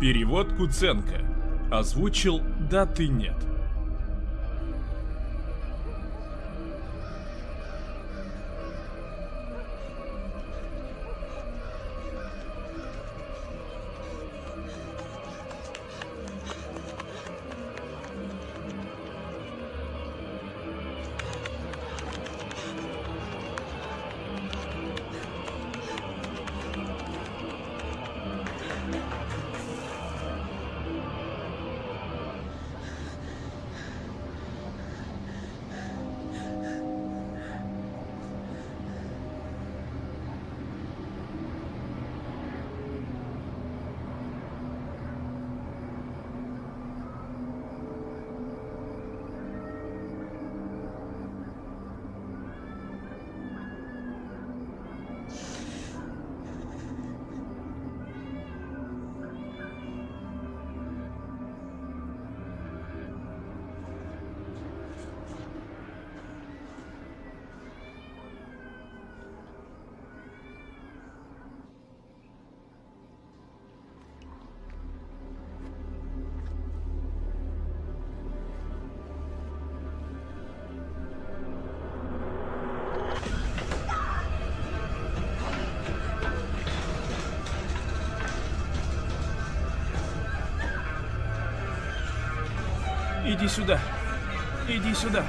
Перевод Куценко. Озвучил «Да ты нет». Иди сюда. Иди сюда.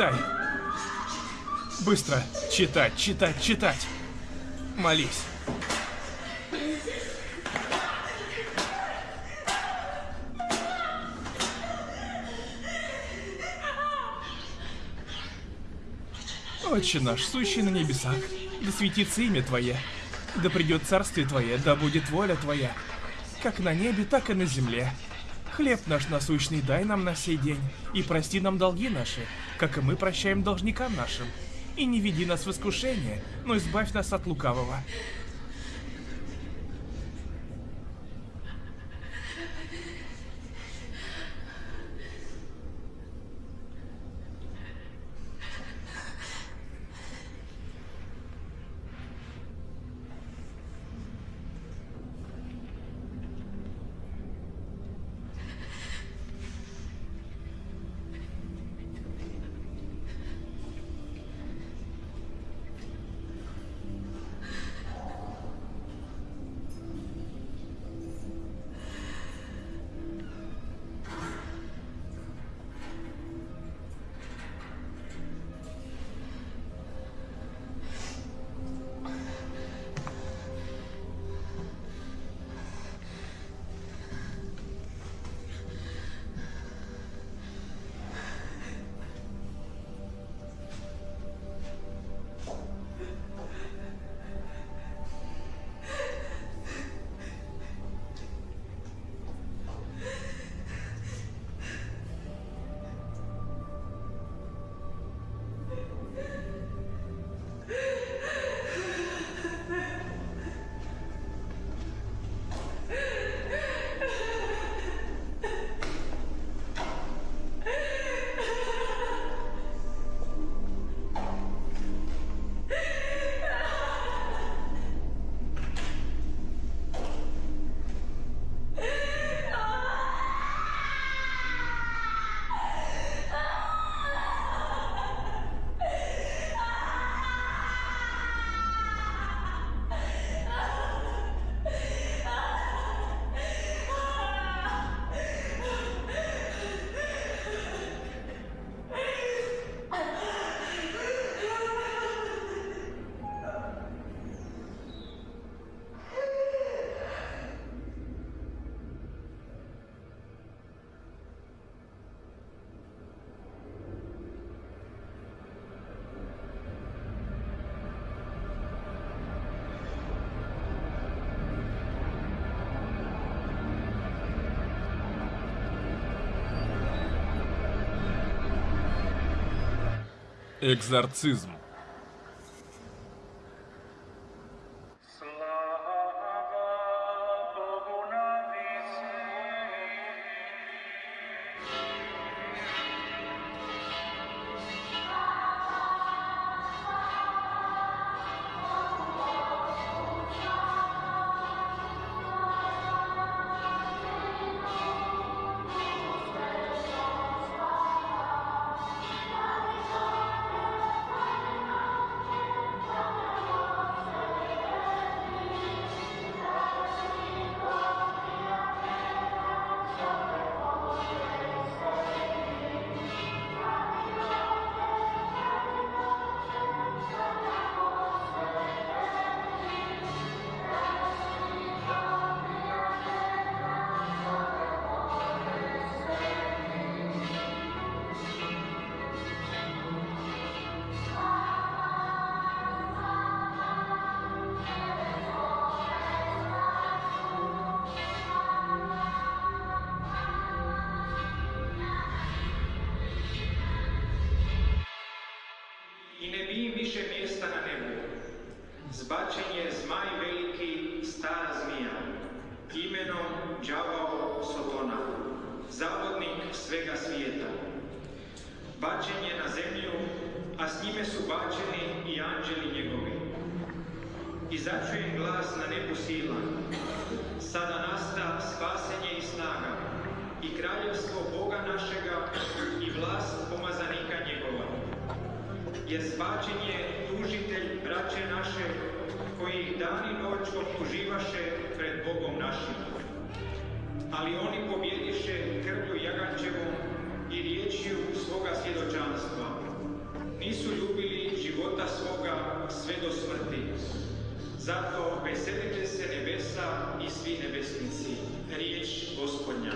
Читай. Быстро. Читать, читать, читать. Молись. Отче наш, сущий на небесах, да светится имя Твое, да придет царствие Твое, да будет воля Твоя, как на небе, так и на земле. Хлеб наш насущный дай нам на сей день, и прости нам долги наши, как и мы прощаем должникам нашим. И не веди нас в искушение, но избавь нас от лукавого. Экзорцизм. Zbačen je zmaj veliki, stara zmija, imenom đavao Sotona, zavodnik svega svijeta. Bačen je na zemlju, a s njime su bačeni i anđeli njegovi. I začujem glas na nebu sila. Sada nasta spasenje i snaga, i kraljevstvo Boga našega, i vlast pomazanika njegova jer zbačen je tužitelj braće naše, koji ih dan i noć optuživaše pred Bogom našim. Ali oni pobjediše krvlju Jagančevom i riječju svoga svjedočanstva. Nisu ljubili života svoga sve do smrti. Zato veselite se nebesa i svi nebesnici. Riječ gospodnja.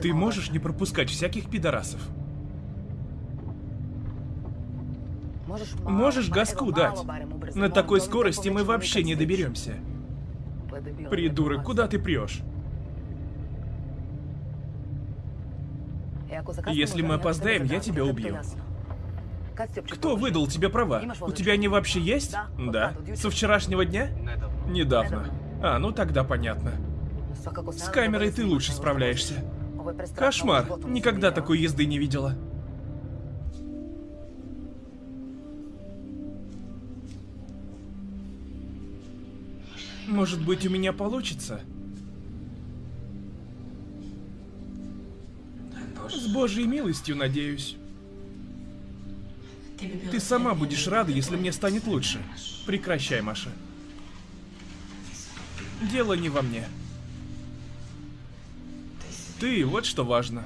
Ты можешь не пропускать всяких пидорасов? Можешь газку дать? На такой скорости мы вообще не доберемся. Придурок, куда ты прешь? Если мы опоздаем, я тебя убью. Кто выдал тебе права? У тебя они вообще есть? Да. Со вчерашнего дня? Недавно. А, ну тогда понятно. С камерой ты лучше справляешься. Кошмар. Никогда такой езды не видела. Может быть, у меня получится? С Божьей милостью, надеюсь. Ты сама будешь рада, если мне станет лучше. Прекращай, Маша. Дело не во мне. Ты, вот что важно.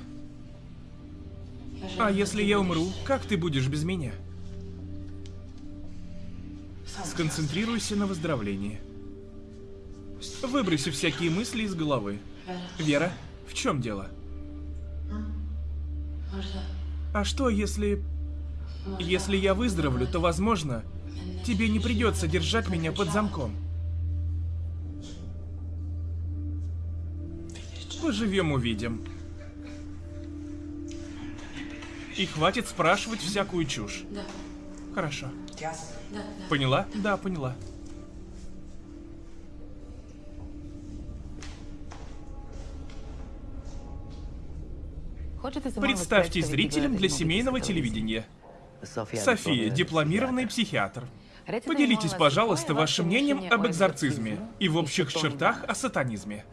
А если я умру, как ты будешь без меня? Сконцентрируйся на выздоровлении. Выброси всякие мысли из головы. Вера, в чем дело? А что, если... Если я выздоровлю, то, возможно, тебе не придется держать меня под замком. Поживем, увидим. И хватит спрашивать всякую чушь. Да, Хорошо. да, да. Поняла? Да, поняла. Представьте зрителям для семейного телевидения. София, дипломированный психиатр. Поделитесь, пожалуйста, вашим мнением об экзорцизме и в общих чертах о сатанизме.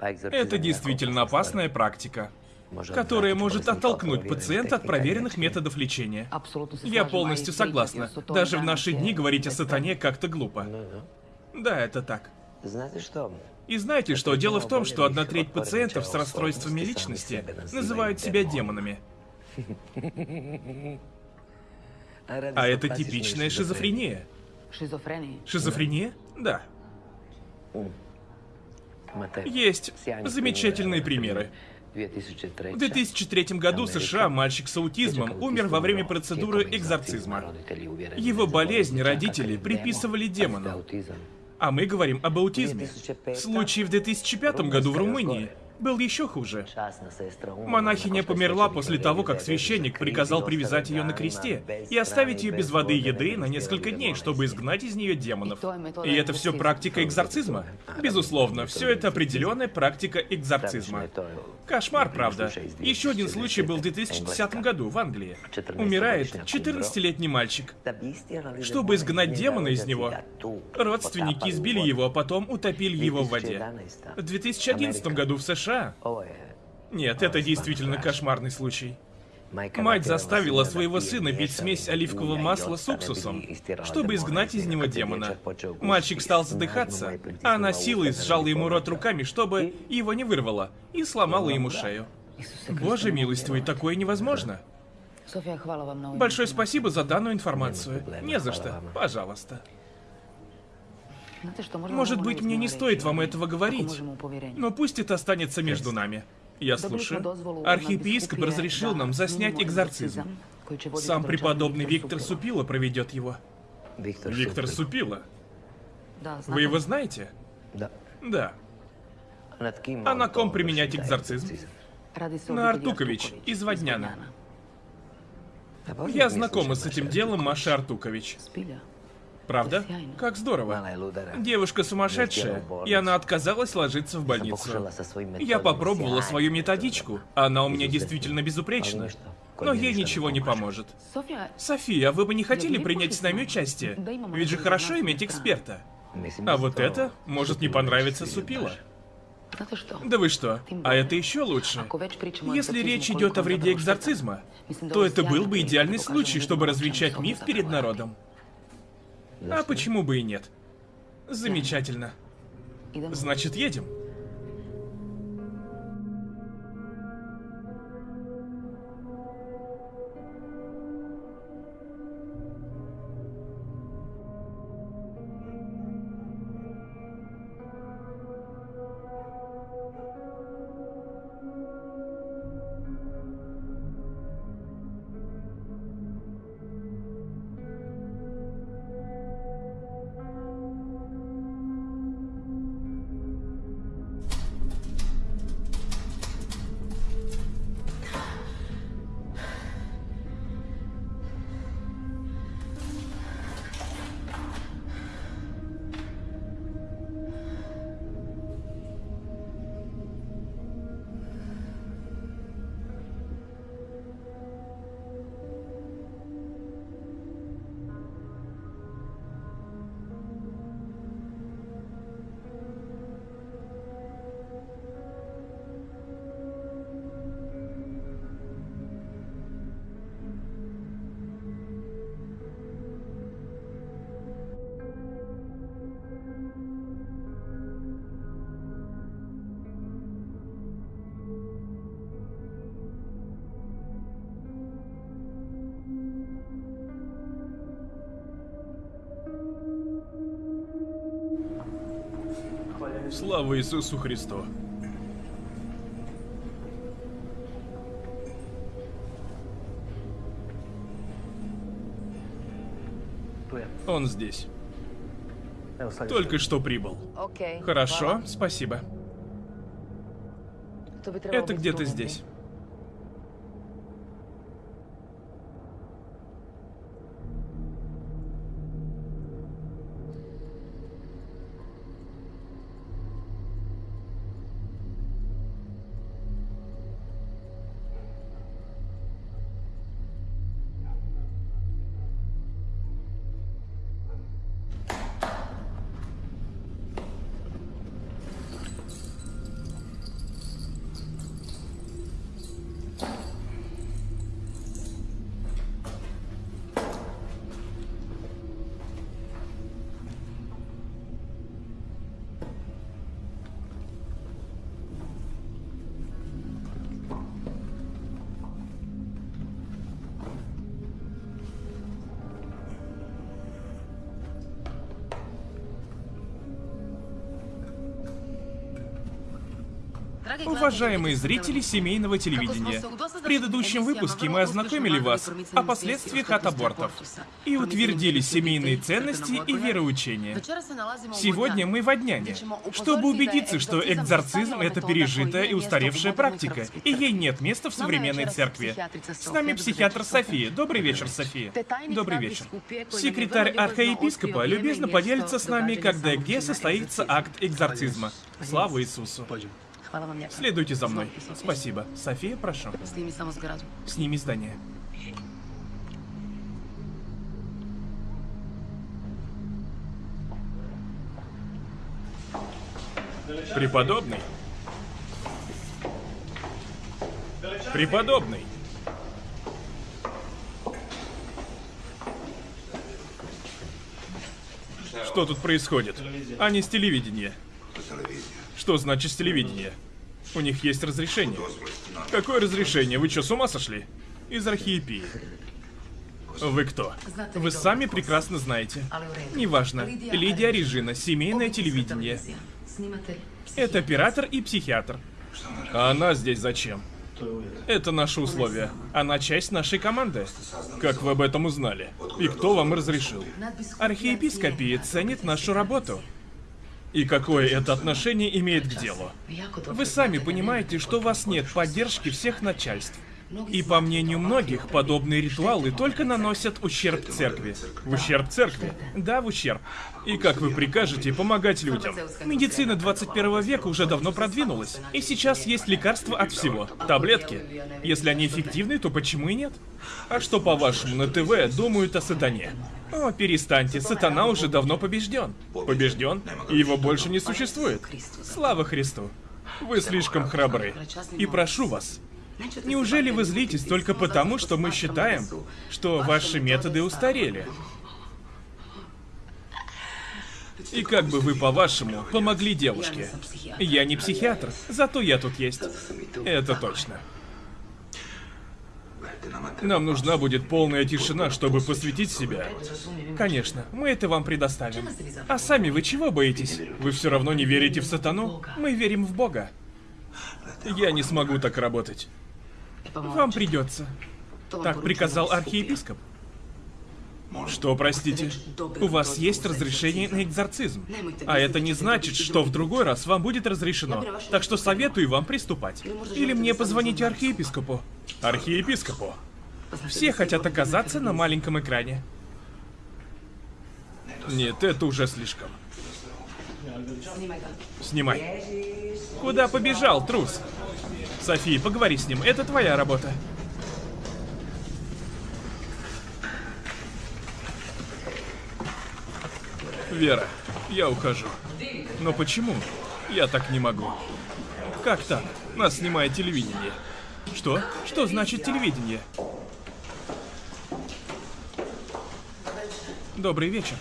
Это действительно опасная практика, которая может оттолкнуть пациента от проверенных методов лечения. Я полностью согласна. Даже в наши дни говорить о сатане как-то глупо. Да, это так. Знаете что? И знаете что? Дело в том, что одна треть пациентов с расстройствами личности называют себя демонами. А это типичная шизофрения. Шизофрения. Шизофрения? Да. Есть замечательные примеры. В 2003 году в США мальчик с аутизмом умер во время процедуры экзорцизма. Его болезнь родители приписывали демону. А мы говорим об аутизме. Случай в 2005 году в Румынии был еще хуже. Монахиня померла после того, как священник приказал привязать ее на кресте и оставить ее без воды и еды на несколько дней, чтобы изгнать из нее демонов. И это все практика экзорцизма? Безусловно, все это определенная практика экзорцизма. Кошмар, правда. Еще один случай был в 2010 году в Англии. Умирает 14-летний мальчик. Чтобы изгнать демона из него, родственники избили его, а потом утопили его в воде. В 2011 году в США нет, это действительно кошмарный случай. Мать заставила своего сына пить смесь оливкового масла с уксусом, чтобы изгнать из него демона. Мальчик стал задыхаться, а она силой сжала ему рот руками, чтобы его не вырвало, и сломала ему шею. Боже милостивый, такое невозможно. Большое спасибо за данную информацию. Не за что. Пожалуйста. Можно Может быть, мне не стоит вам этого говорить, но пусть это останется между нами. Я слушаю. Архиепископ разрешил нам заснять экзорцизм. Сам преподобный Виктор Супила проведет его. Виктор Супила. Вы его знаете? Да. Да. А на ком применять экзорцизм? На Артукович из Водняна. Я знакома с этим делом Маши Артукович. Правда? Как здорово. Девушка сумасшедшая, и она отказалась ложиться в больницу. Я попробовала свою методичку, она у меня действительно безупречна. Но ей ничего не поможет. София, София, вы бы не хотели принять с нами участие? Ведь же хорошо иметь эксперта. А вот это может не понравиться Супила. Да вы что? А это еще лучше. Если речь идет о вреде экзорцизма, то это был бы идеальный случай, чтобы развенчать миф перед народом. А почему бы и нет? Замечательно. Значит, едем. Слава Иисусу Христу. Он здесь. Только что прибыл. Хорошо, спасибо. Это где-то здесь. Уважаемые зрители семейного телевидения, в предыдущем выпуске мы ознакомили вас о последствиях от абортов и утвердили семейные ценности и вероучения. Сегодня мы в Одняне, чтобы убедиться, что экзорцизм — это пережитая и устаревшая практика, и ей нет места в современной церкви. С нами психиатр София. Добрый вечер, София. Добрый вечер. Секретарь архиепископа любезно поделится с нами, когда и где состоится акт экзорцизма. Слава Иисусу. Lijepa. Следуйте за мной. Спасибо. София, прошу. Сними здание. Преподобный. Преподобный. Что тут происходит? А не с телевидения. Что значит с телевидения? У них есть разрешение. Какое разрешение? Вы что, с ума сошли? Из архиепии. Вы кто? Вы сами прекрасно знаете. Неважно. Лидия Режина, семейное телевидение. Это оператор и психиатр. А она здесь зачем? Это наши условия. Она часть нашей команды. Как вы об этом узнали? И кто вам разрешил? Архиепископия ценит нашу работу. И какое это отношение имеет к делу? Вы сами понимаете, что у вас нет поддержки всех начальств. И по мнению многих, подобные ритуалы только наносят ущерб церкви. В ущерб церкви? Да, в ущерб. И как вы прикажете помогать людям? Медицина 21 века уже давно продвинулась. И сейчас есть лекарства от всего. Таблетки. Если они эффективны, то почему и нет? А что, по-вашему, на ТВ думают о сатане? О, перестаньте, сатана уже давно побежден. Побежден? И его больше не существует. Слава Христу. Вы слишком храбры. И прошу вас, Неужели вы злитесь только потому, что мы считаем, что ваши методы устарели? И как бы вы, по-вашему, помогли девушке? Я не психиатр, зато я тут есть. Это точно. Нам нужна будет полная тишина, чтобы посвятить себя. Конечно, мы это вам предоставим. А сами вы чего боитесь? Вы все равно не верите в сатану? Мы верим в Бога. Я не смогу так работать. Вам придется. Так приказал архиепископ. Что, простите? У вас есть разрешение на экзорцизм. А это не значит, что в другой раз вам будет разрешено. Так что советую вам приступать. Или мне позвоните архиепископу. Архиепископу. Все хотят оказаться на маленьком экране. Нет, это уже слишком. Снимай. Куда побежал, трус? София, поговори с ним, это твоя работа. Вера, я ухожу. Но почему? Я так не могу. Как так? Нас снимает телевидение. Что? Что значит телевидение? Добрый вечер.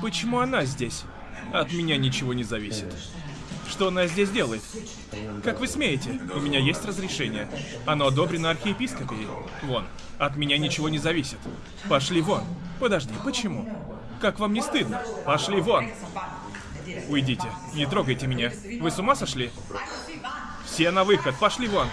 Почему она здесь? От меня ничего не зависит. Что она здесь делает? Как вы смеете? У меня есть разрешение. Оно одобрено архиепископией. Вон. От меня ничего не зависит. Пошли вон. Подожди, почему? Как вам не стыдно? Пошли вон. Уйдите. Не трогайте меня. Вы с ума сошли? Все на выход. Пошли вон.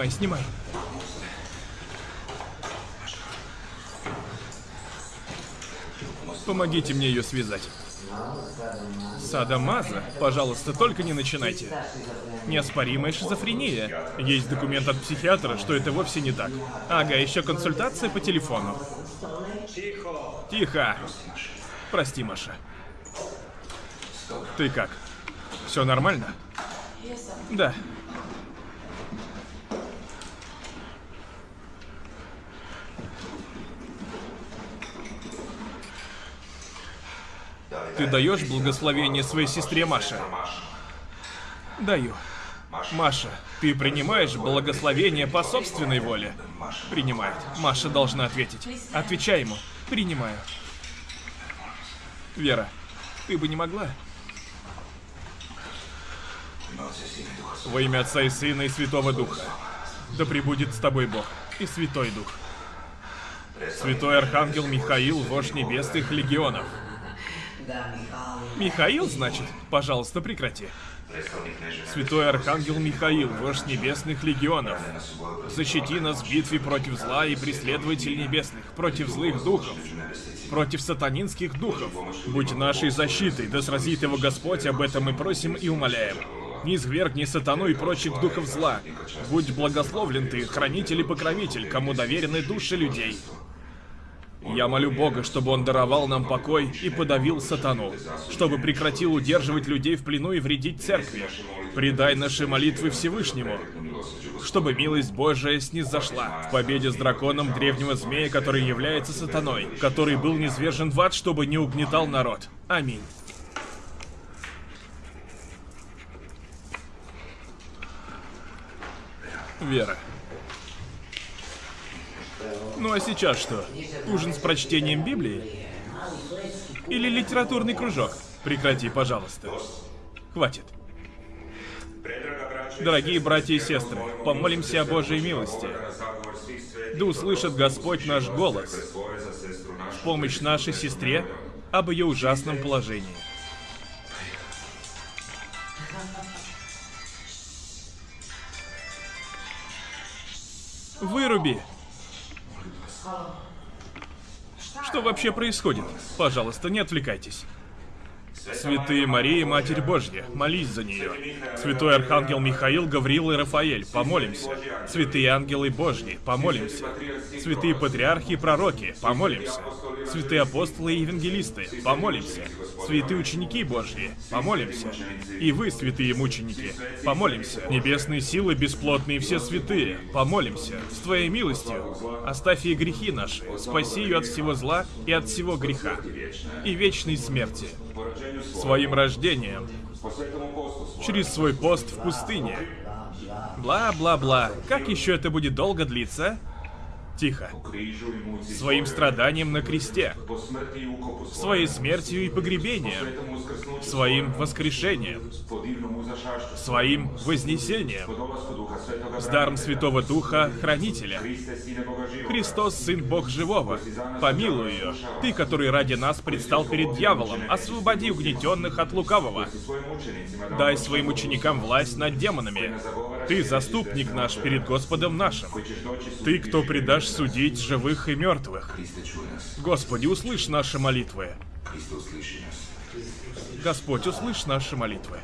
Снимай, снимай. Помогите мне ее связать. Садамаза? Пожалуйста, только не начинайте. Неоспоримая шизофрения. Есть документ от психиатра, что это вовсе не так. Ага, еще консультация по телефону. Тихо. Прости, Маша. Ты как? Все нормально? Да. Ты даешь благословение своей сестре Маше? Даю. Маша, ты принимаешь благословение по собственной воле? Принимает. Маша должна ответить. Отвечай ему. Принимаю. Вера, ты бы не могла? Во имя Отца и Сына и Святого Духа. Да пребудет с тобой Бог и Святой Дух. Святой Архангел Михаил, вождь небесных легионов. Михаил, значит? Пожалуйста, прекрати. Святой Архангел Михаил, вождь небесных легионов, защити нас в битве против зла и преследователей небесных, против злых духов, против сатанинских духов. Будь нашей защитой, да сразит его Господь, об этом мы просим и умоляем. Не извергни сатану и прочих духов зла. Будь благословлен ты, хранитель и покровитель, кому доверены души людей. Я молю Бога, чтобы Он даровал нам покой и подавил сатану, чтобы прекратил удерживать людей в плену и вредить церкви. Предай наши молитвы Всевышнему, чтобы милость Божия снизошла в победе с драконом древнего змея, который является сатаной, который был низвержен в ад, чтобы не угнетал народ. Аминь. Вера. Ну а сейчас что? Ужин с прочтением Библии? Или литературный кружок? Прекрати, пожалуйста. Хватит. Дорогие братья и сестры, помолимся о Божьей милости. Да услышит Господь наш голос в помощь нашей сестре об ее ужасном положении. Выруби! Что вообще происходит? Пожалуйста, не отвлекайтесь. Святые Мария, Матерь Божья, молись за нее. Святой Архангел Михаил, Гавриил и Рафаэль, помолимся. Святые ангелы Божьи, помолимся. Святые патриархи и пророки, помолимся. Святые апостолы и евангелисты, помолимся. Святые ученики Божьи, помолимся. И вы, святые мученики, помолимся. Небесные силы, бесплотные все святые, помолимся. С Твоей милостью оставь ей грехи наши, спаси ее от всего зла и от всего греха и вечной смерти своим рождением через свой пост в пустыне. Бла-бла-бла. Как еще это будет долго длиться? Тихо. Своим страданием на кресте. Своей смертью и погребением. Своим воскрешением. Своим вознесением. С даром Святого Духа, Хранителя. Христос, Сын Бог Живого, помилуй ее. Ты, который ради нас предстал перед дьяволом, освободи угнетенных от лукавого. Дай своим ученикам власть над демонами. Ты заступник наш перед Господом нашим. Ты, кто предашь судить живых и мертвых. Господи, услышь наши молитвы. Господь, услышь наши молитвы.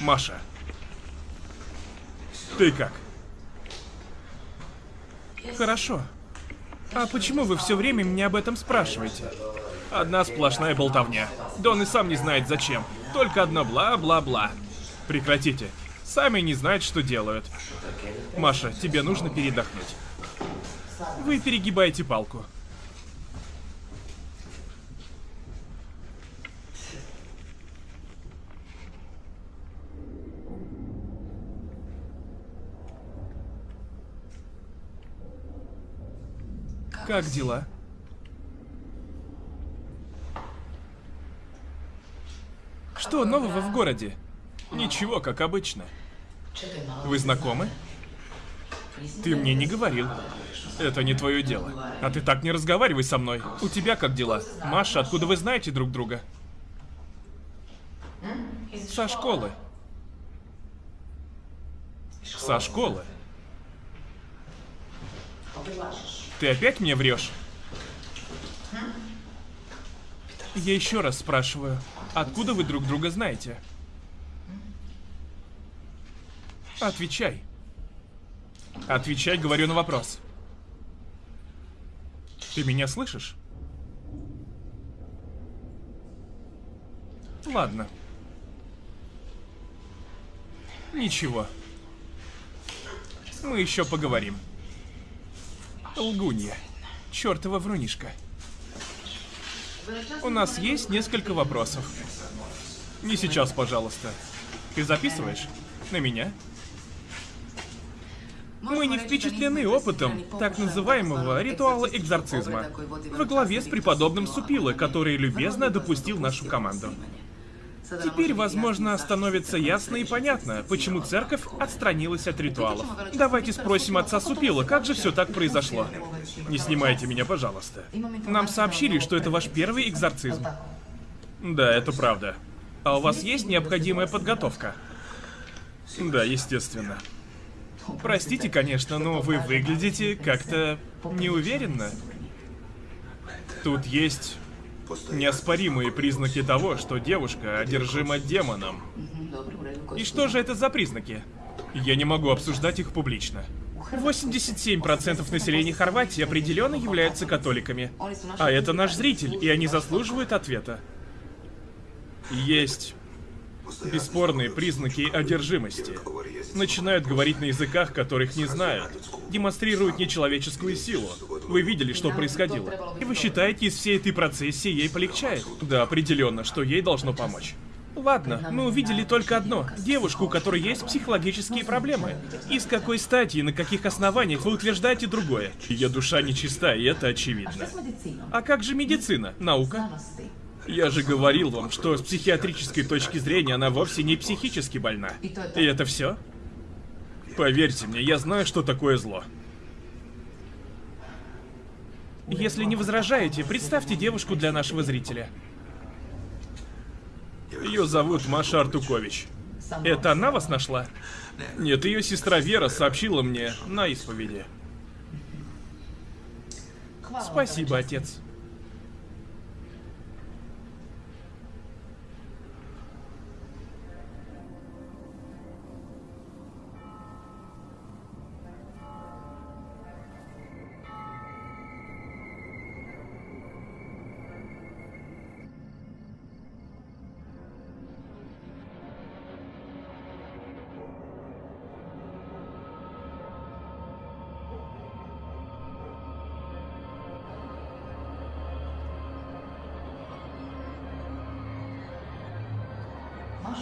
Маша. Ты как? Хорошо. А почему вы все время меня об этом спрашиваете? Одна сплошная болтовня. Да он и сам не знает зачем. Только одно бла-бла-бла. Прекратите. Сами не знают, что делают. Маша, тебе нужно передохнуть. Вы перегибаете палку. Как дела? Что нового в городе? Ничего, как обычно. Вы знакомы? Ты мне не говорил. Это не твое дело. А ты так не разговаривай со мной. У тебя как дела? Маша, откуда вы знаете друг друга? Со школы. Со школы. Ты опять мне врешь? Я еще раз спрашиваю, откуда вы друг друга знаете? Отвечай. Отвечай, говорю на вопрос. Ты меня слышишь? Ладно. Ничего. Мы еще поговорим. Лгунья. Чёртова врунишка. У нас есть несколько вопросов. Не сейчас, пожалуйста. Ты записываешь? На меня? Мы не впечатлены опытом так называемого ритуала экзорцизма во главе с преподобным Супило, который любезно допустил нашу команду. Теперь, возможно, становится ясно и понятно, почему церковь отстранилась от ритуалов. Давайте спросим отца Супила, как же все так произошло. Не снимайте меня, пожалуйста. Нам сообщили, что это ваш первый экзорцизм. Да, это правда. А у вас есть необходимая подготовка? Да, естественно. Простите, конечно, но вы выглядите как-то неуверенно. Тут есть неоспоримые признаки того, что девушка одержима демоном. И что же это за признаки? Я не могу обсуждать их публично. 87% населения Хорватии определенно являются католиками. А это наш зритель, и они заслуживают ответа. Есть бесспорные признаки одержимости. Начинают говорить на языках, которых не знают. Демонстрируют нечеловеческую силу. Вы видели, что происходило. И вы считаете, из всей этой процессии ей полегчает? Да, определенно, что ей должно помочь. Ладно, мы увидели только одно. Девушку, у которой есть психологические проблемы. И с какой стати и на каких основаниях вы утверждаете другое? Ее душа нечиста, и это очевидно. А как же медицина? Наука? Я же говорил вам, что с психиатрической точки зрения она вовсе не психически больна. И это все? Поверьте мне, я знаю, что такое зло. Если не возражаете, представьте девушку для нашего зрителя. Ее зовут Маша Артукович. Это она вас нашла? Нет, ее сестра Вера сообщила мне на исповеди. Спасибо, отец.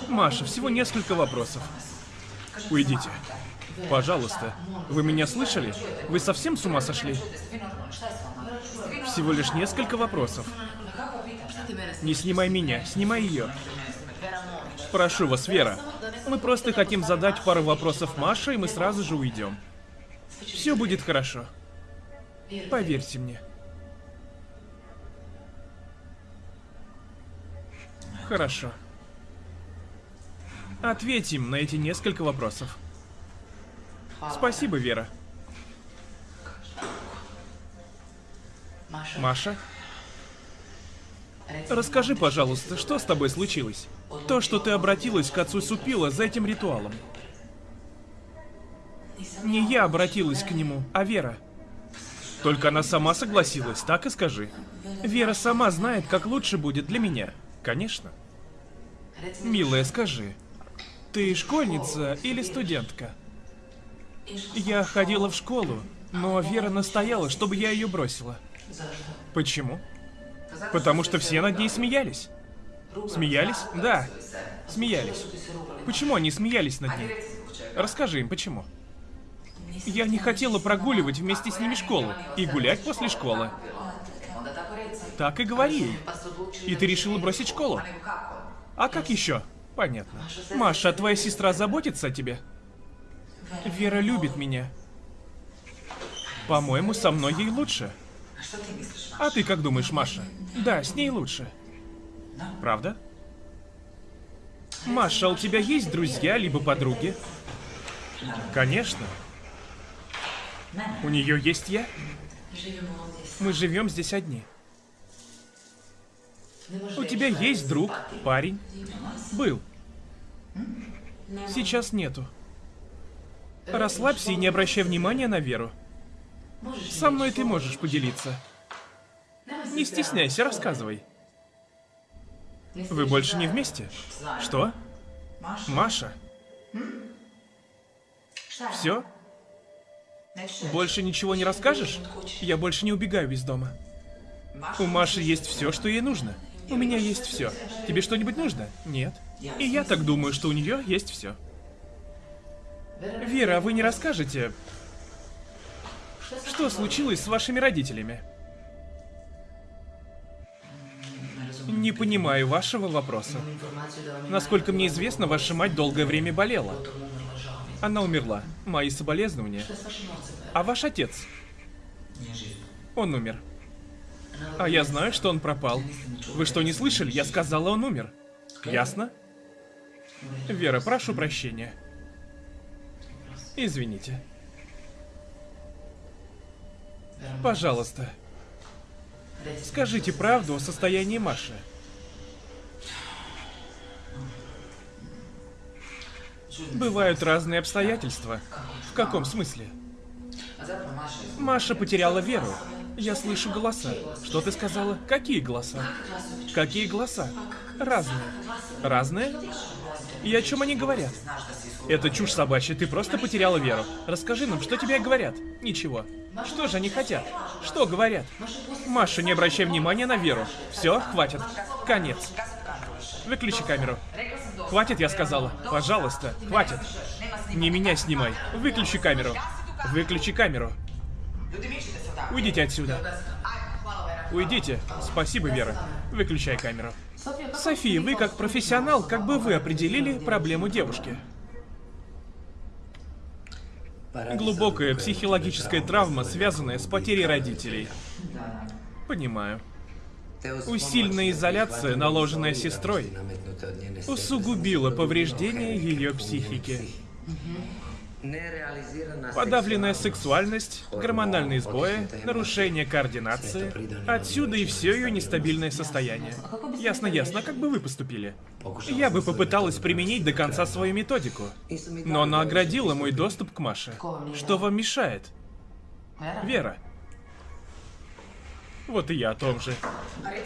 Маша, всего несколько вопросов. Уйдите. Пожалуйста. Вы меня слышали? Вы совсем с ума сошли? Всего лишь несколько вопросов. Не снимай меня, снимай ее. Прошу вас, Вера. Мы просто хотим задать пару вопросов Маше, и мы сразу же уйдем. Все будет хорошо. Поверьте мне. Хорошо. Ответим на эти несколько вопросов. Спасибо, Вера. Маша? Расскажи, пожалуйста, что с тобой случилось? То, что ты обратилась к отцу Супила за этим ритуалом. Не я обратилась к нему, а Вера. Только она сама согласилась, так и скажи. Вера сама знает, как лучше будет для меня. Конечно. Милая, скажи, Ты школьница или студентка? Я ходила в школу, но Вера настояла, чтобы я ее бросила. Почему? Потому что все над ней смеялись. Смеялись? Да, смеялись. Почему они смеялись над ней? Расскажи им, почему. Я не хотела прогуливать вместе с ними школу и гулять после школы. Так и говори. И ты решила бросить школу? А как еще? Понятно. Маша, а твоя сестра заботится о тебе? Вера любит меня. По-моему, со мной ей лучше. А ты как думаешь, Маша? Да, с ней лучше. Правда? Маша, а у тебя есть друзья либо подруги? Конечно. У нее есть я? Мы живем здесь одни. У тебя есть друг, парень? Был. Сейчас нету. Расслабься и не обращай внимания на Веру. Со мной ты можешь поделиться. Не стесняйся, рассказывай. Вы больше не вместе? Что? Маша? Все? Больше ничего не расскажешь? Я больше не убегаю из дома. У Маши есть все, что ей нужно. У меня есть все. Тебе что-нибудь нужно? Нет. И я так думаю, что у нее есть все. Вера, а вы не расскажете, что случилось с вашими родителями? Не понимаю вашего вопроса. Насколько мне известно, ваша мать долгое время болела. Она умерла. Мои соболезнования. А ваш отец? Он умер. А я знаю, что он пропал. Вы что, не слышали? Я сказала, он умер. Ясно? Вера, прошу прощения. Извините. Пожалуйста. Скажите правду о состоянии Маши. Бывают разные обстоятельства. В каком смысле? Маша потеряла веру. Я слышу голоса. Что ты сказала? Какие голоса? Какие голоса? Разные. Разные? И о чем они говорят? Это чушь собачья, ты просто потеряла веру. Расскажи нам, что тебе говорят? Ничего. Что же они хотят? Что говорят? Маша, не обращай внимания на веру. Все, хватит. Конец. Выключи камеру. Хватит, я сказала. Пожалуйста, хватит. Не меня снимай. Выключи камеру. Выключи камеру. Уйдите отсюда. Уйдите. Спасибо, Вера. Выключай камеру. София, вы как профессионал, как бы вы определили проблему девушки? Глубокая психологическая травма, связанная с потерей родителей. Понимаю. Усиленная изоляция, наложенная сестрой, усугубила повреждение ее психики. Подавленная сексуальность, гормональные сбои, нарушение координации. Отсюда и все ее нестабильное состояние. Ясно, ясно, как бы вы поступили? Я бы попыталась применить до конца свою методику. Но она оградила мой доступ к Маше. Что вам мешает? Вера. Вот и я о том же.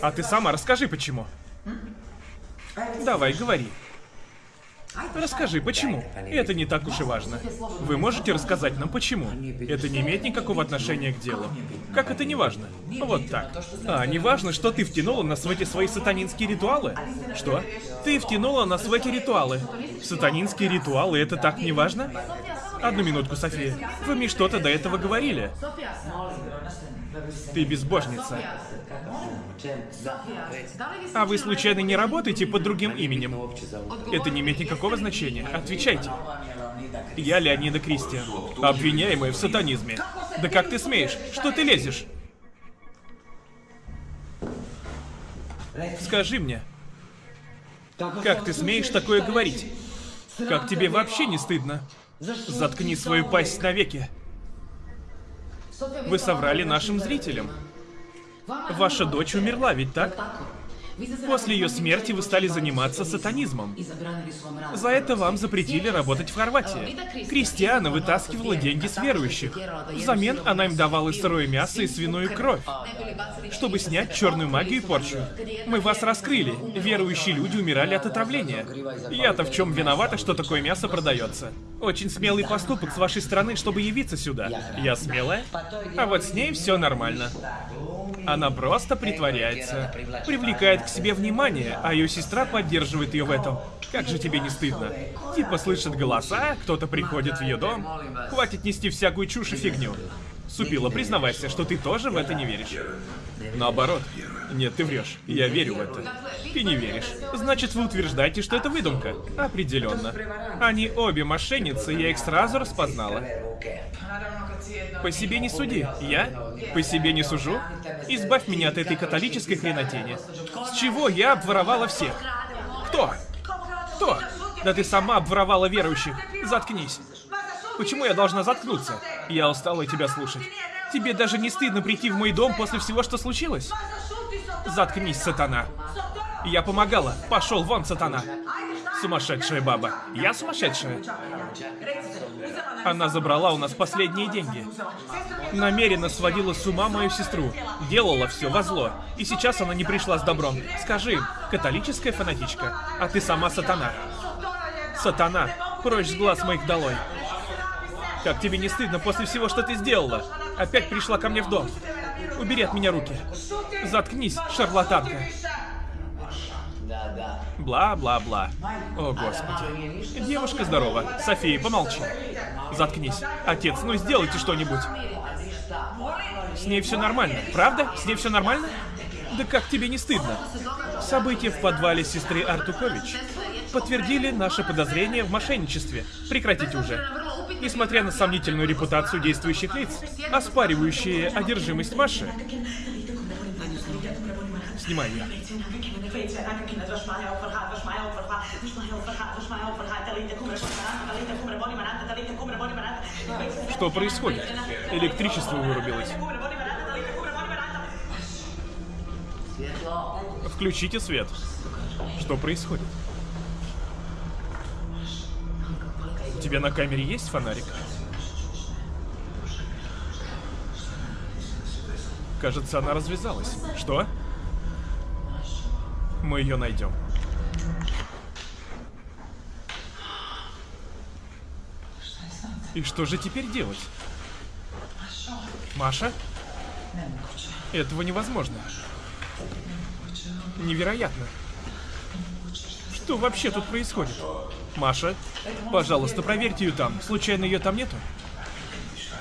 А ты сама расскажи, почему. Давай, говори. Расскажи, почему? Это не так уж и важно. Вы можете рассказать нам, почему? Это не имеет никакого отношения к делу. Как это не важно? Вот так. А, не важно, что ты втянула нас в эти свои сатанинские ритуалы? Что? Ты втянула нас в эти ритуалы. Сатанинские ритуалы, это так не важно? Одну минутку, София. Вы мне что-то до этого говорили. Ты безбожница. А вы случайно не работаете под другим именем? Это не имеет никакого значения. Отвечайте. Я Леонида Кристиан, обвиняемая в сатанизме. Да как ты смеешь? Что ты лезешь? Скажи мне, как ты смеешь такое говорить? Как тебе вообще не стыдно? Заткни свою пасть навеки. Вы соврали нашим зрителям. Ваша дочь умерла, ведь так? После ее смерти вы стали заниматься сатанизмом. За это вам запретили работать в Хорватии. Кристиана вытаскивала деньги с верующих. Взамен она им давала сырое мясо и свиную кровь, чтобы снять черную магию и порчу. Мы вас раскрыли. Верующие люди умирали от отравления. Я-то в чем виновата, что такое мясо продается? Очень смелый поступок с вашей стороны, чтобы явиться сюда. Я смелая? А вот с ней все нормально. Она просто притворяется. Привлекает к себе внимание, а ее сестра поддерживает ее в этом. Как же тебе не стыдно? Типа слышит голоса, кто-то приходит в ее дом. Хватит нести всякую чушь и фигню. Супила, признавайся, что ты тоже в это не веришь. Наоборот. Нет, ты врешь. Я верю в это. Ты не веришь. Значит, вы утверждаете, что это выдумка? Определенно. Они обе мошенницы, я их сразу распознала. По себе не суди. Я? По себе не сужу? Избавь меня от этой католической хренотени. С чего я обворовала всех? Кто? Кто? Да ты сама обворовала верующих. Заткнись. Почему я должна заткнуться? Я устала тебя слушать. Тебе даже не стыдно прийти в мой дом после всего, что случилось? Заткнись, сатана. Я помогала. Пошел вон, сатана. Сумасшедшая баба. Я сумасшедшая. Она забрала у нас последние деньги. Намеренно сводила с ума мою сестру. Делала все во зло. И сейчас она не пришла с добром. Скажи, католическая фанатичка, а ты сама сатана. Сатана, прочь с глаз моих долой. Как тебе не стыдно после всего, что ты сделала? Опять пришла ко мне в дом. Убери от меня руки. Заткнись, шарлатанка. Бла-бла-бла. О, господи. Девушка здорова. София, помолчи. Заткнись. Отец, ну сделайте что-нибудь. С ней все нормально, правда? С ней все нормально? Да как тебе не стыдно? События в подвале сестры Артукович подтвердили наше подозрение в мошенничестве. Прекратите уже. Несмотря на сомнительную репутацию действующих лиц, оспаривающие одержимость Маши, снимай. Что происходит? Электричество вырубилось. Включите свет. Что происходит? У тебя на камере есть фонарик? Кажется, она развязалась. Что? Мы ее найдем. И что же теперь делать? Маша? Этого невозможно. Невероятно. Что вообще тут происходит? Маша, пожалуйста, проверьте ее там. Случайно ее там нету?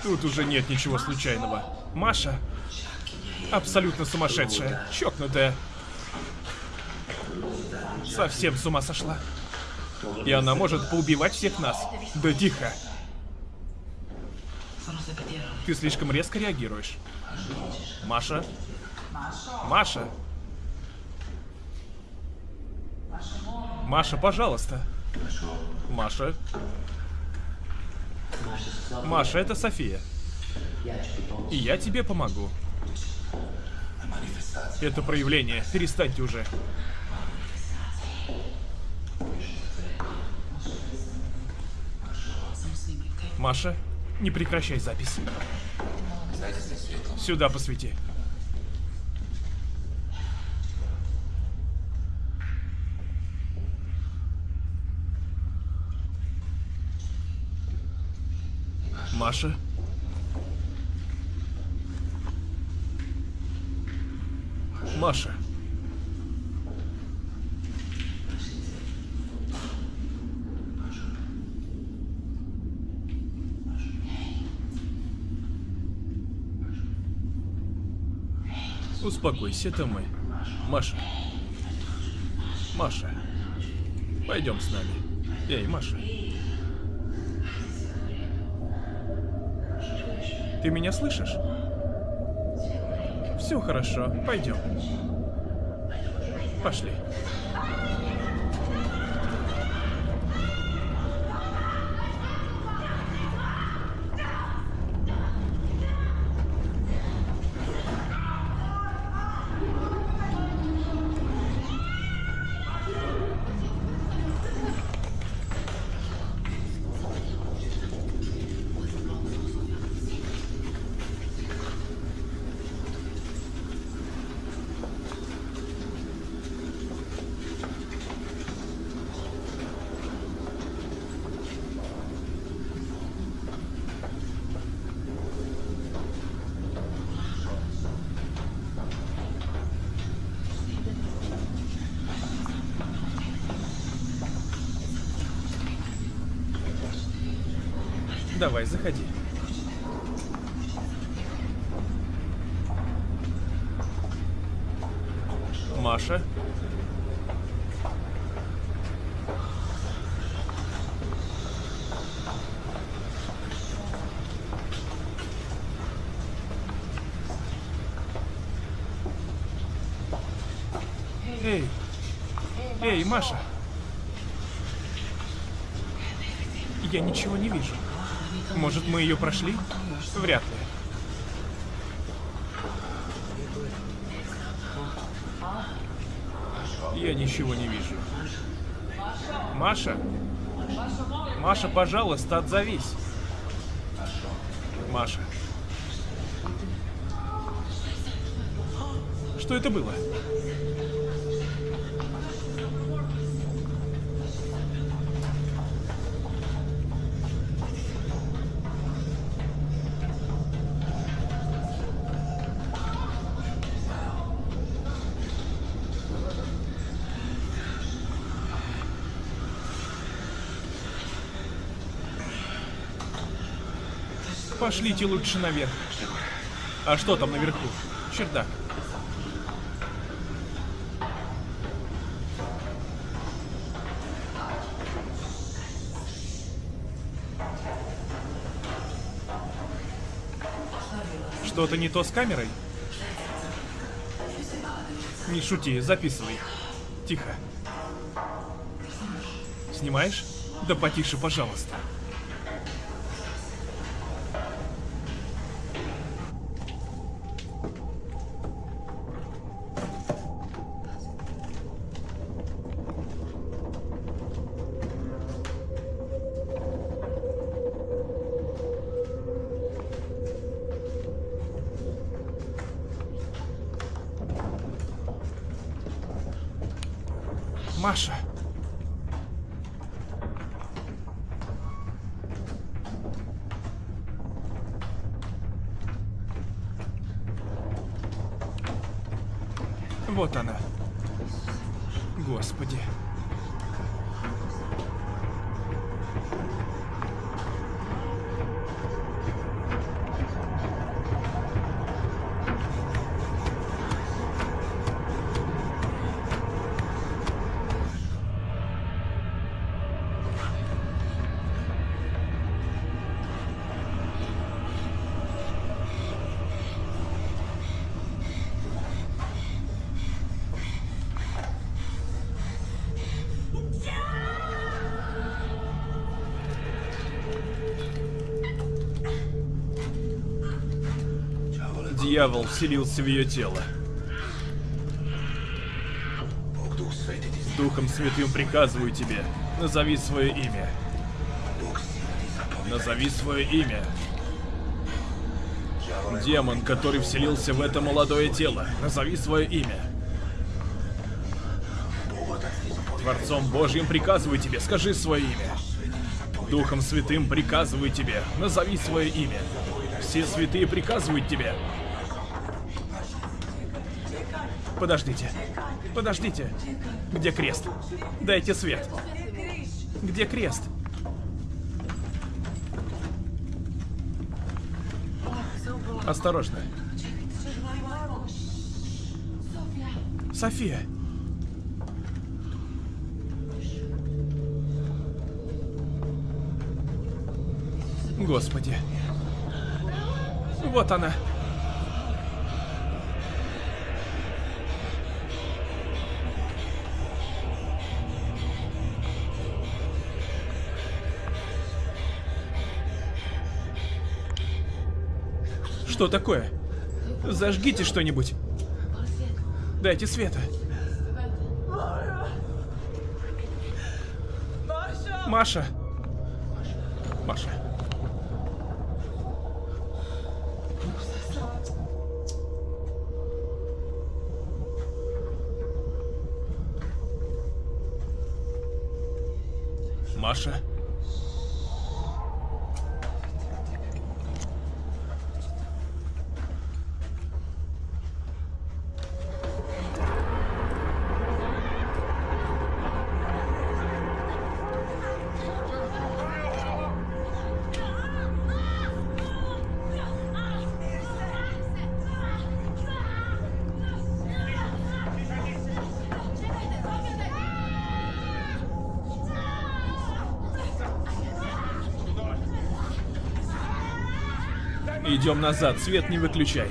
Тут уже нет ничего случайного. Маша абсолютно сумасшедшая, чокнутая. Совсем с ума сошла. И она может поубивать всех нас. Да тихо. Ты слишком резко реагируешь. Маша? Маша? Маша, пожалуйста. Маша? Маша, это София. И я тебе помогу. Это проявление. Перестаньте уже. Маша, не прекращай запись. Сюда посвети. Маша? Маша. Успокойся, это мы. Маша. Маша. Пойдем с нами. Эй, Маша. Ты меня слышишь? Все хорошо, пойдем. Пошли. Давай, заходи. Маша? Эй! Эй, Маша! Я ничего не вижу. Мы ее прошли? Вряд ли. Я ничего не вижу. Маша? Маша, пожалуйста, отзовись. Маша. Что это было? Пошлите лучше наверх. А что там наверху? Чердак. Что-то не то с камерой? Не шути, записывай. Тихо. Снимаешь? Да потише, пожалуйста. Дьявол вселился в ее тело. Духом Святым приказываю тебе, назови свое имя. Назови свое имя. Демон, который вселился в это молодое тело, назови свое имя. Творцом Божьим приказываю тебе, скажи свое имя. Духом Святым приказываю тебе, назови свое имя. Все святые приказывают тебе. Подождите. Подождите. Где крест? Дайте свет. Где крест? Осторожно. София. Господи. Вот она. Что такое? Зажгите что-нибудь. Дайте света. Маша. Маша. Идем назад, свет не выключай.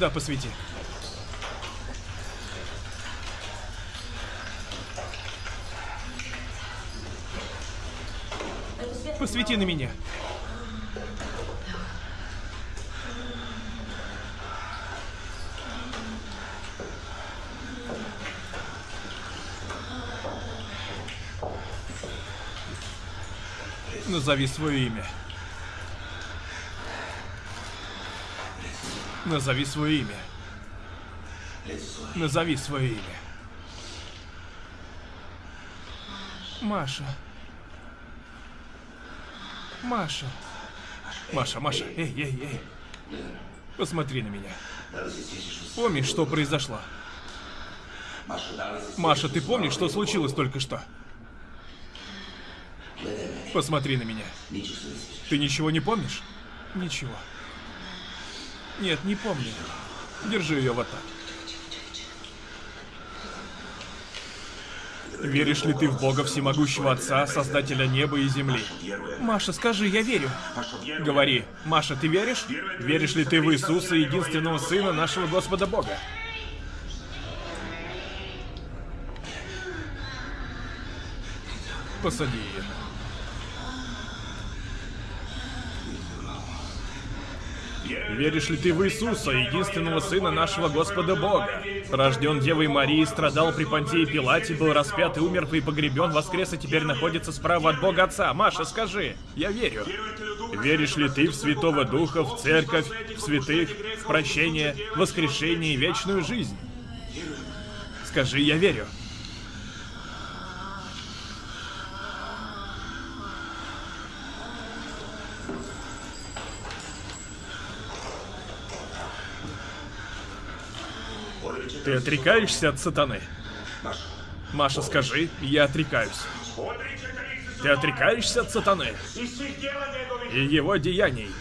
Сюда посвети. Посвети на меня. Назови свое имя. Назови свое имя. Назови свое имя. Маша. Маша. Маша, Маша, эй, эй, эй. Посмотри на меня. Помнишь, что произошло? Маша, ты помнишь, что случилось только что? Посмотри на меня. Ты ничего не помнишь? Ничего. Нет, не помню. Держи ее вот так. Веришь ли ты в Бога Всемогущего Отца, Создателя неба и земли? Маша, скажи, я верю. Говори, Маша, ты веришь? Веришь ли ты в Иисуса, единственного Сына нашего Господа Бога? Посади ее. Веришь ли ты в Иисуса, единственного Сына нашего Господа Бога? Рожден Девой Марии, страдал при Понтии Пилате, был распят и умер и погребен, воскрес и теперь находится справа от Бога Отца. Маша, скажи, я верю. Веришь ли ты в Святого Духа, в Церковь, в святых, в прощение, воскрешение и вечную жизнь? Скажи, я верю. Ты отрекаешься от сатаны? Маша, скажи, я отрекаюсь. Ты отрекаешься от сатаны и его деяний,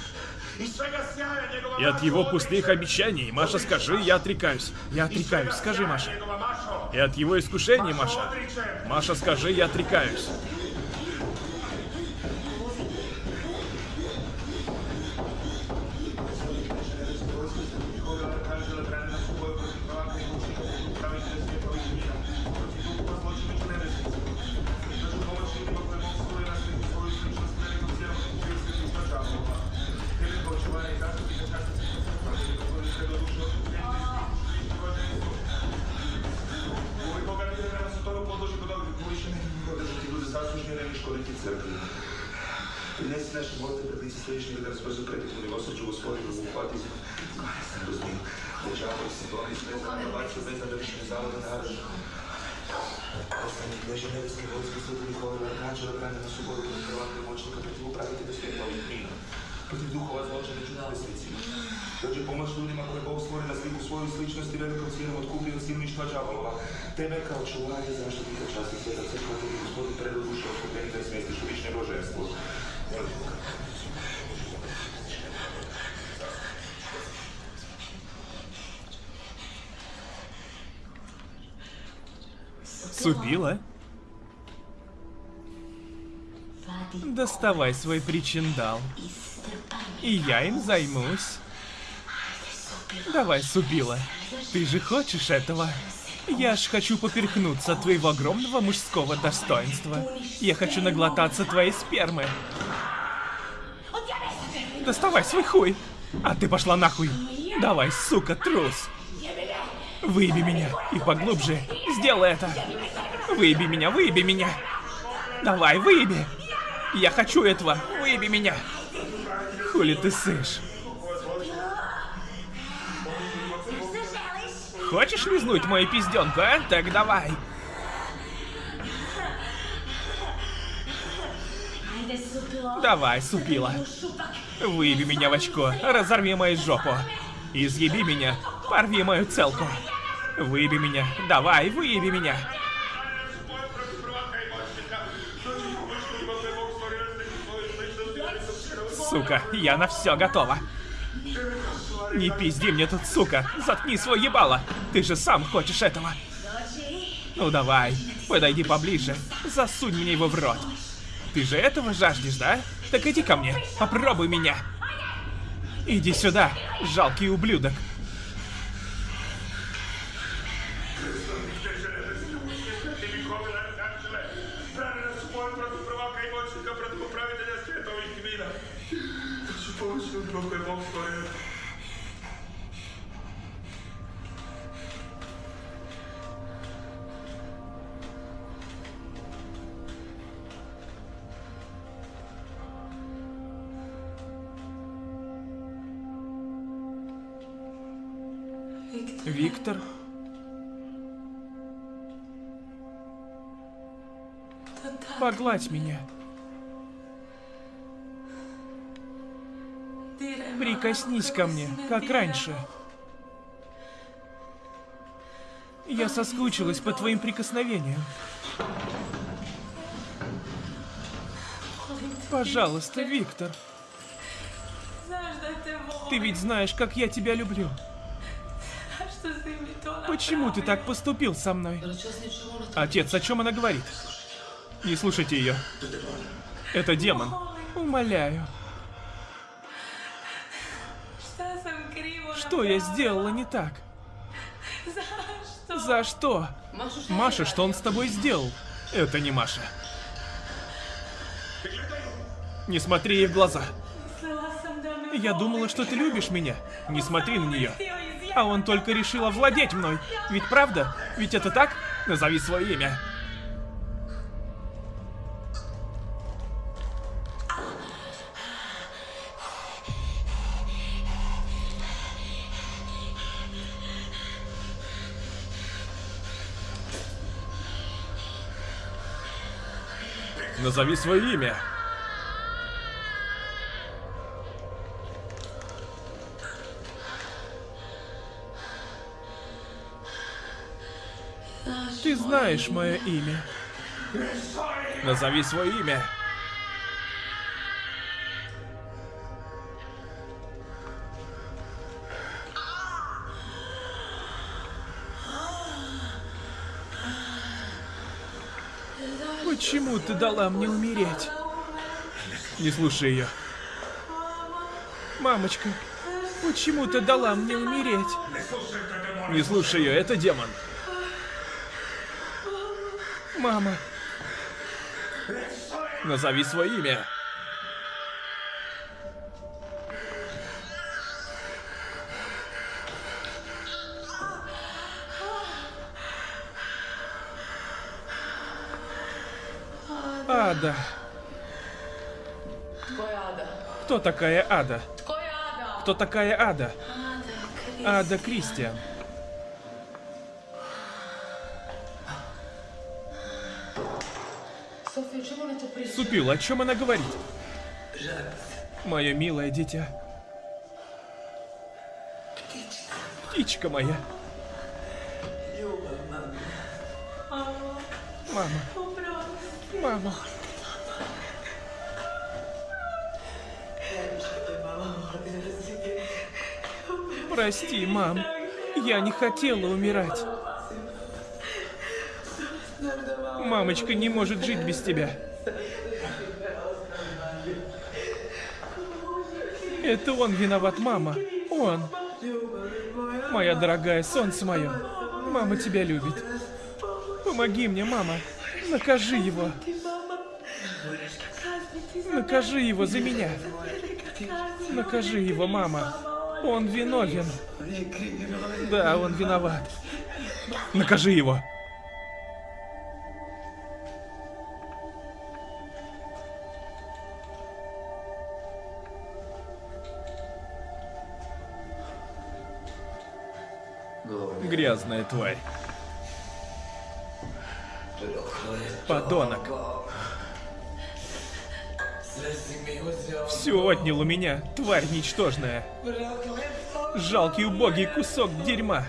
и от его пустых обещаний. Маша, скажи, я отрекаюсь. Я отрекаюсь. Скажи, Маша. И от его искушений, Маша. Маша, скажи, я отрекаюсь. Принеси наші молитви припиці стоїчні, да розпозу припити милосердю Господи, виховати розмір. Держава і ситуації, що за набачу, без задовищення заводу на гаражу. Останні книжі небесні войськи суду Миколи Арканджела, прямо на суботу, відкривати мочника, противоправити до світла відміну. Protiv duhova zločine čudovesnicima. Dođe pomoć ljudima koje Bog stvori na sliku svoju sličnost i velikom cijenom otkupi od silništva džavolova. Tebe kao čuvanje zaštitnika časti sveta crkva, tebi gospodin predo duše otkupljenika i smestiš u višnje boženstvo. Супила? Доставай свой причиндал. И я им займусь. Давай, Субила. Ты же хочешь этого? Я ж хочу поперхнуться от твоего огромного мужского достоинства. Я хочу наглотаться твоей спермы. Доставай свой хуй. А ты пошла нахуй. Давай, сука, трус. Выеби меня и поглубже. Сделай это. Выеби меня, выеби меня. Давай, выеби. Я хочу этого. Выеби меня. Хули ты сышь? Хочешь лизнуть мою пизденку, а? Так давай. Давай, супила. Выеби меня в очко, разорви мою жопу. Изъеби меня, порви мою целку. Выеби меня, давай, выеби меня. Сука, я на все готова. Не пизди мне тут, сука. Заткни свой ебало. Ты же сам хочешь этого. Ну давай, подойди поближе. Засунь мне его в рот. Ты же этого жаждешь, да? Так иди ко мне, попробуй меня. Иди сюда, жалкий ублюдок. Виктор? Погладь меня. Прикоснись ко мне, как раньше. Я соскучилась по твоим прикосновениям. Пожалуйста, Виктор. Ты ведь знаешь, как я тебя люблю. Почему ты так поступил со мной? Отец, о чем она говорит? Не слушайте ее. Это демон. Умоляю. Что я сделала не так? За что? Маша, что он с тобой сделал? Это не Маша. Не смотри ей в глаза. Я думала, что ты любишь меня. Не смотри на нее. А он только решил овладеть мной. Ведь правда? Ведь это так? Назови свое имя. Назови свое имя. Знаешь мое имя. Назови свое имя. Почему ты дала мне умереть? Не слушай ее. Мамочка, почему ты дала мне умереть? Не слушай ее, это демон. Мама. Назови свое имя. Ада. Кто такая Ада? Кто такая Ада? Ада Кристиан. Супил, о чем она говорит? Мое милое дитя. Птичка моя. Мама. Мама. Прости, мам. Я не хотела умирать. Мамочка не может жить без тебя. Это он виноват, мама. Он. Моя дорогая, солнце мое. Мама тебя любит. Помоги мне, мама. Накажи его. Накажи его за меня. Накажи его, мама. Он виновен. Да, он виноват. Накажи его. Грязная тварь. Подонок. Все отнял у меня, тварь ничтожная. Жалкий убогий кусок дерьма.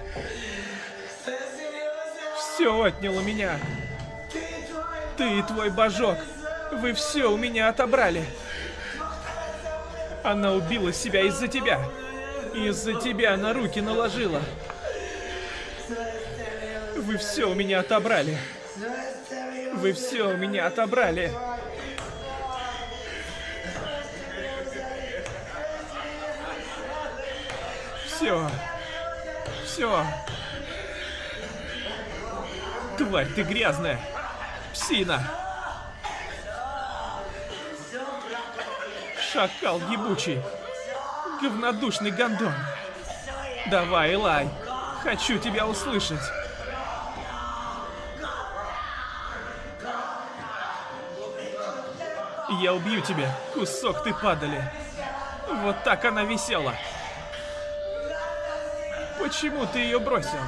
Все отнял у меня. Ты и твой божок. Вы все у меня отобрали. Она убила себя из-за тебя. Из-за тебя на руки наложила. Вы все у меня отобрали. Вы все у меня отобрали. Все. Все. Тварь, ты грязная. Псина. Шакал ебучий. Говнодушный гондон. Давай, Элай. Хочу тебя услышать. Я убью тебя, кусок ты падали. Вот так она висела. Почему ты ее бросил?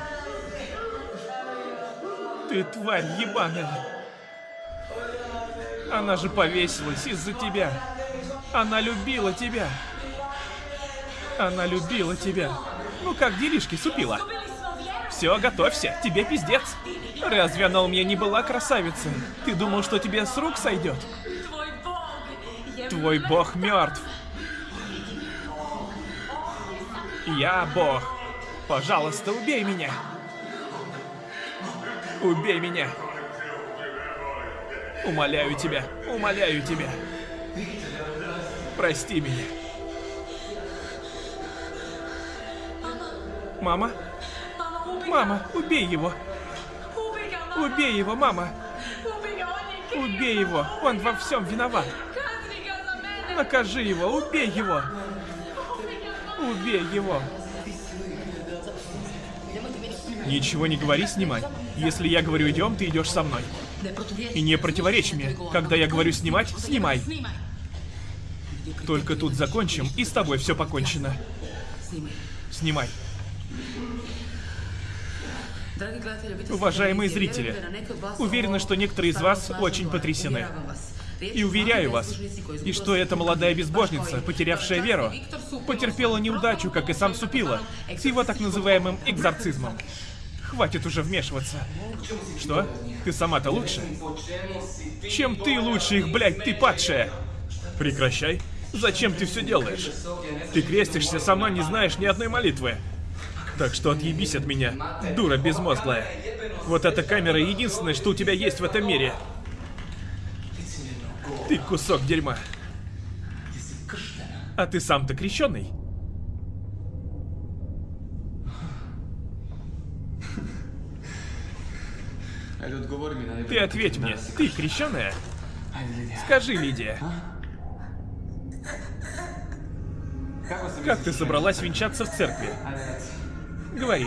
Ты тварь ебаная. Она же повесилась из-за тебя. Она любила тебя. Она любила тебя. Ну как делишки, супила? Все, готовься, тебе пиздец. Разве она у меня не была красавицей? Ты думал, что тебе с рук сойдет? Твой бог мертв. Я бог. Пожалуйста, убей меня. Убей меня. Умоляю тебя, умоляю тебя. Прости меня. Мама? Мама, убей его. Убей его, мама. Убей его, он во всем виноват. Накажи его, убей его. Убей его. Ничего не говори, снимай. Если я говорю идем, ты идешь со мной. И не противоречь мне. Когда я говорю снимать, снимай. Только тут закончим, и с тобой все покончено. Снимай. Уважаемые зрители, уверена, что некоторые из вас очень потрясены. И уверяю вас, и что эта молодая безбожница, потерявшая веру, потерпела неудачу, как и сам Супила, с его так называемым экзорцизмом. Хватит уже вмешиваться. Что? Ты сама-то лучше? Чем ты лучше их, блядь, ты падшая? Прекращай. Зачем ты все делаешь? Ты крестишься, сама не знаешь ни одной молитвы. Так что отъебись от меня, дура безмозглая. Вот эта камера единственное, что у тебя есть в этом мире. Ты кусок дерьма. А ты сам-то крещеный? Ты ответь мне, ты крещеная? Скажи, Лидия. Как ты собралась венчаться в церкви? Говори.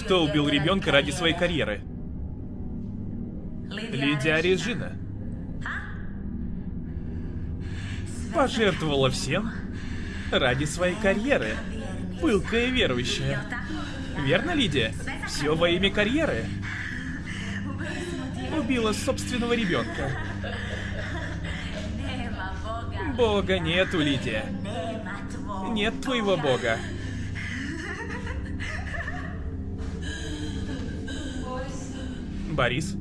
Кто убил ребенка ради своей карьеры? Лидия Режина. Пожертвовала всем ради своей карьеры. Пылкая верующая. Верно, Лидия? Все во имя карьеры. Убила собственного ребенка. Бога нету, Лидия. Нет твоего бога. Борис?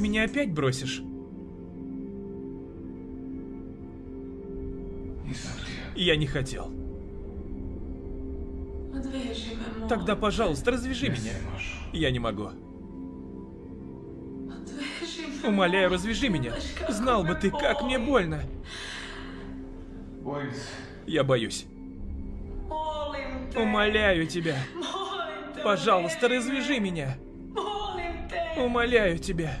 Ты меня опять бросишь. Я не хотел. Тогда, пожалуйста, развяжи меня. Я не могу. Умоляю, развяжи меня. Знал бы ты, как мне больно. Я боюсь. Умоляю тебя. Пожалуйста, развяжи меня. Умоляю тебя.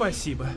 Спасибо.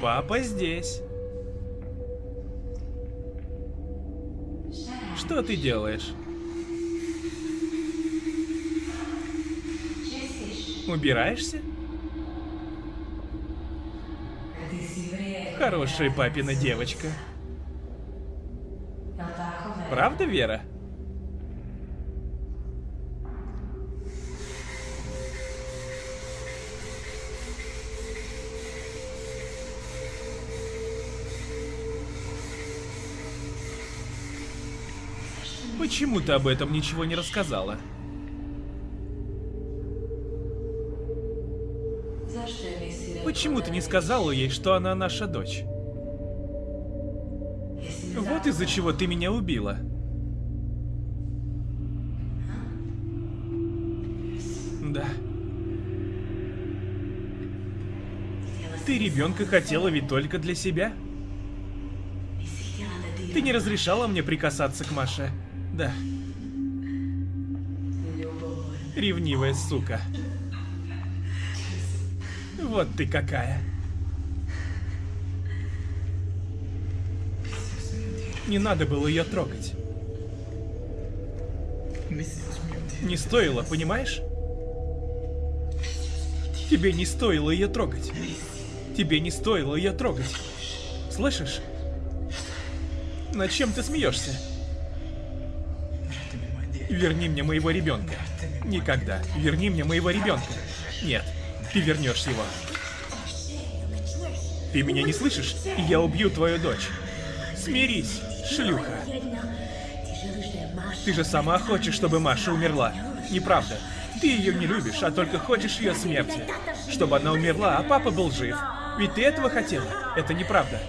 Папа здесь. Что ты делаешь? Убираешься? Хорошая папина девочка. Правда, Вера? Почему ты об этом ничего не рассказала? Почему ты не сказала ей, что она наша дочь? Вот из-за чего ты меня убила. Да. Ты ребенка хотела ведь только для себя? Ты не разрешала мне прикасаться к Маше. Да. Ревнивая сука. Вот ты какая. Не надо было ее трогать. Не стоило, понимаешь? Тебе не стоило ее трогать. Тебе не стоило ее трогать. Слышишь? Над чем ты смеешься? Верни мне моего ребенка. Никогда. Верни мне моего ребенка. Нет, ты вернешь его. Ты меня не слышишь? Я убью твою дочь. Смирись, шлюха. Ты же сама хочешь, чтобы Маша умерла. Неправда. Ты ее не любишь, а только хочешь ее смерти. Чтобы она умерла, а папа был жив. Ведь ты этого хотела. Это неправда.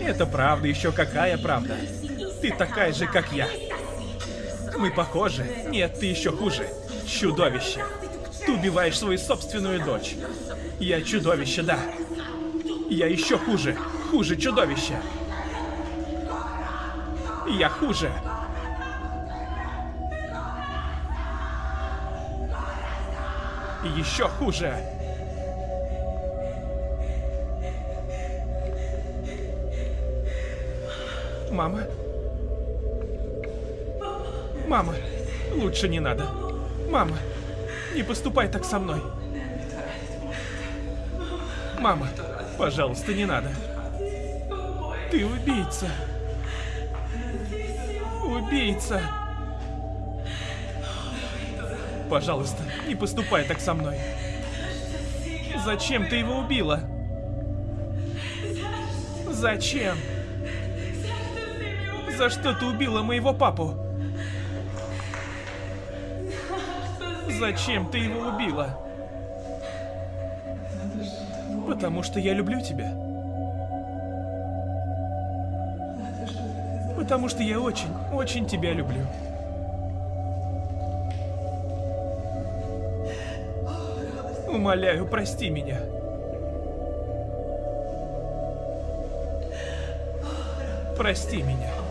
Это правда, еще какая правда. Ты такая же, как я. Мы похожи. Нет, ты еще хуже. Чудовище. Ты убиваешь свою собственную дочь. Я чудовище, да. Я еще хуже. Хуже чудовища. Я хуже. Еще хуже. Мама? Мама, лучше не надо. Мама, не поступай так со мной. Мама, пожалуйста, не надо. Ты убийца. Убийца. Пожалуйста, не поступай так со мной. Зачем ты его убила? Зачем? За что ты убила моего папу? Зачем ты его убила? Потому что я люблю тебя. Потому что я очень, очень тебя люблю. Умоляю, прости меня. Прости меня.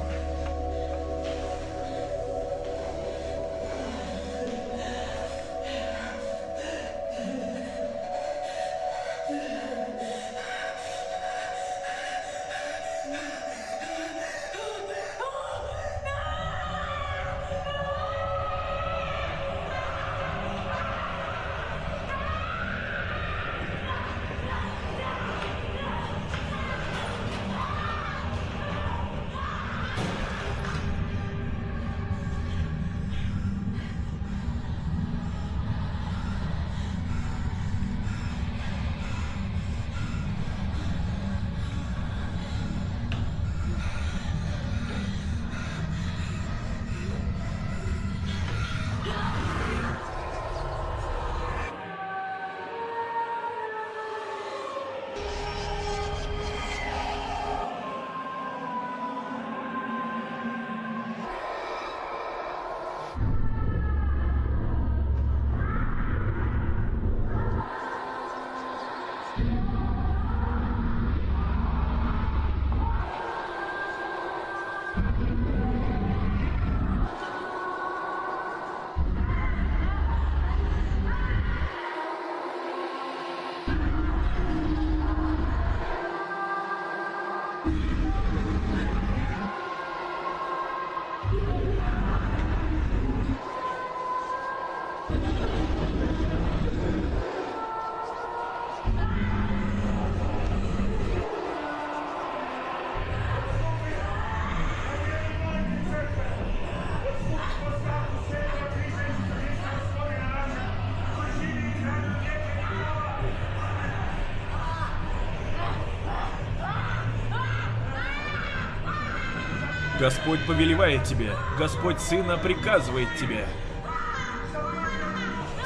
Господь повелевает тебе, Господь Сына приказывает тебе.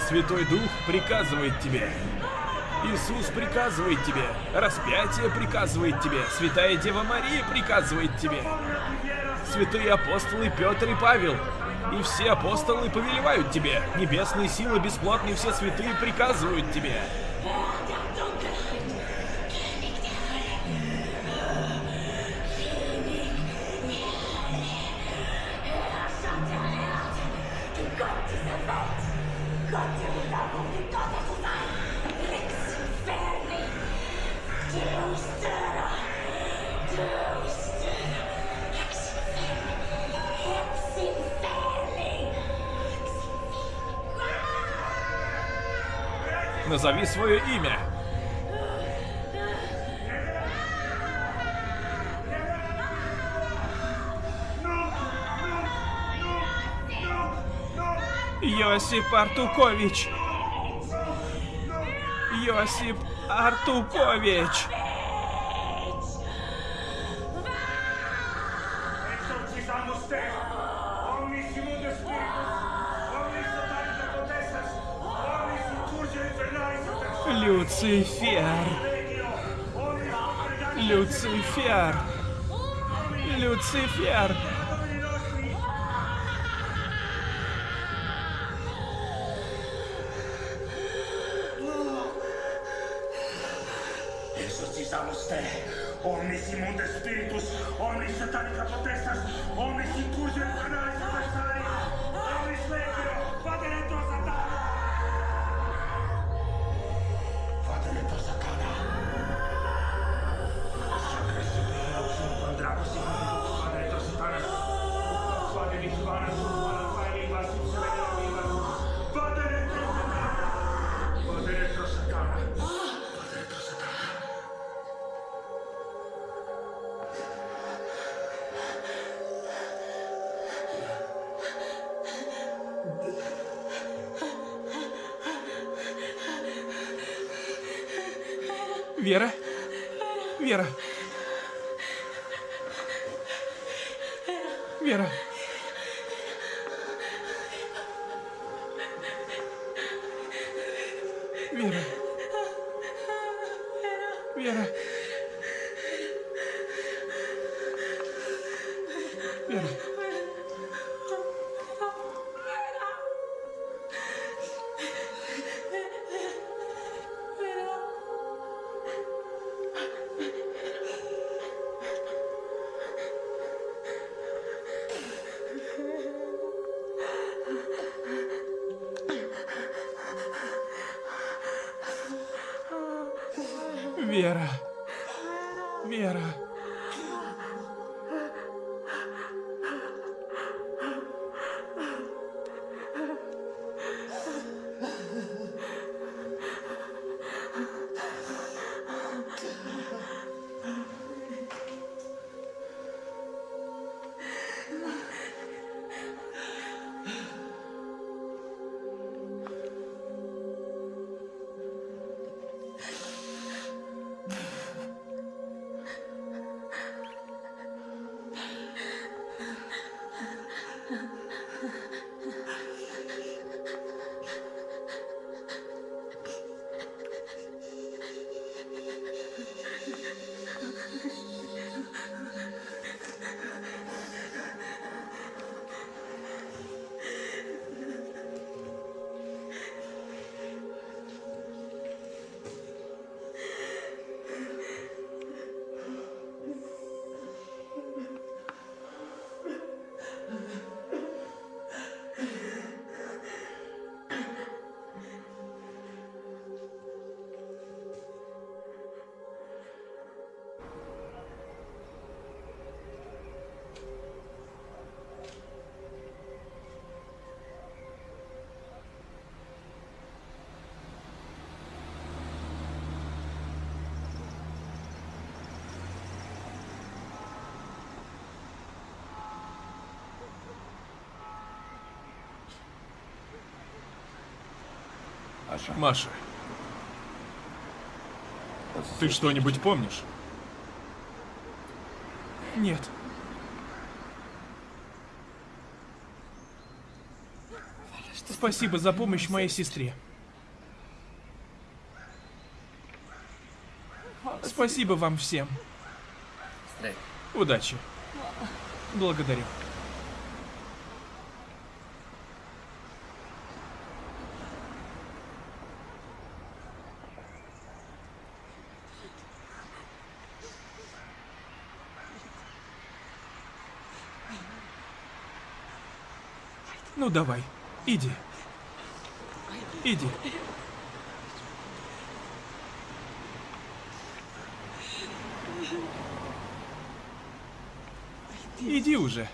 Святой Дух приказывает тебе. Иисус приказывает тебе, распятие приказывает тебе, Святая Дева Мария приказывает тебе. Святые апостолы Петр и Павел, и все апостолы повелевают тебе, небесные силы бесплотные все святые приказывают тебе. Назови свое имя. Йосип Артукович. Йосип Артукович. Exorcizamos te, omnis Вера? Вера? Вера? Вера. Вера. Маша. Ты что-нибудь помнишь? Нет. Спасибо за помощь моей сестре. Спасибо вам всем. Удачи. Благодарю. Ну давай, иди. Иди. Иди уже.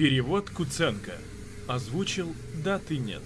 Перевод Куценко. Озвучил «Да, ты нет».